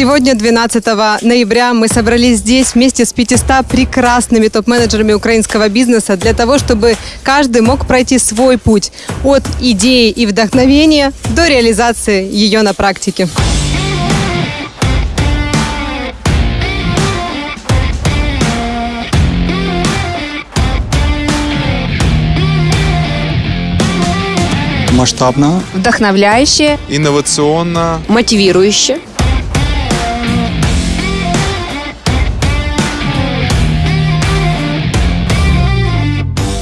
Сегодня, 12 ноября, мы собрались здесь вместе с 500 прекрасными топ-менеджерами украинского бизнеса для того, чтобы каждый мог пройти свой путь от идеи и вдохновения до реализации ее на практике. Масштабно, вдохновляюще, инновационно, мотивирующе.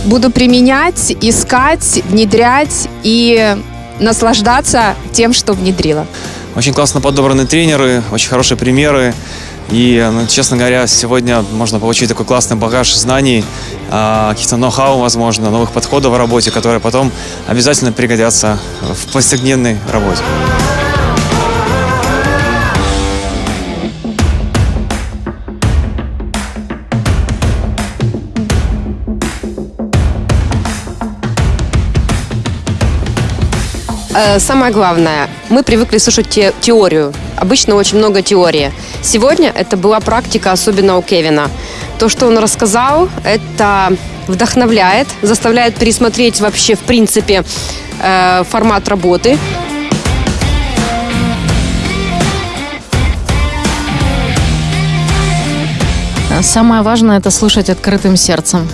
Буду применять, искать, внедрять и наслаждаться тем, что внедрила. Очень классно подобраны тренеры, очень хорошие примеры. И, ну, честно говоря, сегодня можно получить такой классный багаж знаний, а, каких-то ноу-хау, возможно, новых подходов в работе, которые потом обязательно пригодятся в повседневной работе. Э, Самое главное, мы привыкли слушать те- теорию. Обычно очень много теории. Сегодня это была практика, особенно у Кевина. То, что он рассказал, это вдохновляет, заставляет пересмотреть вообще, в принципе, э, формат работы. Самое важное – это слушать открытым сердцем.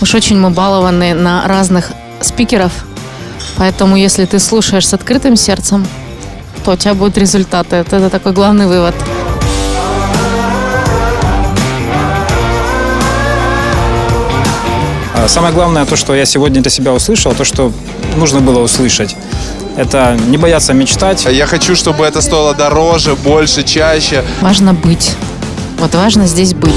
Уж очень мы балованы на разных спикеров, поэтому если ты слушаешь с открытым сердцем, то у тебя будут результаты. Это, такой главный вывод. Самое главное, то, что я сегодня для себя услышал, то, что нужно было услышать. Это не бояться мечтать. Я хочу, чтобы это стоило дороже, больше, чаще. Важно быть. Вот важно здесь быть.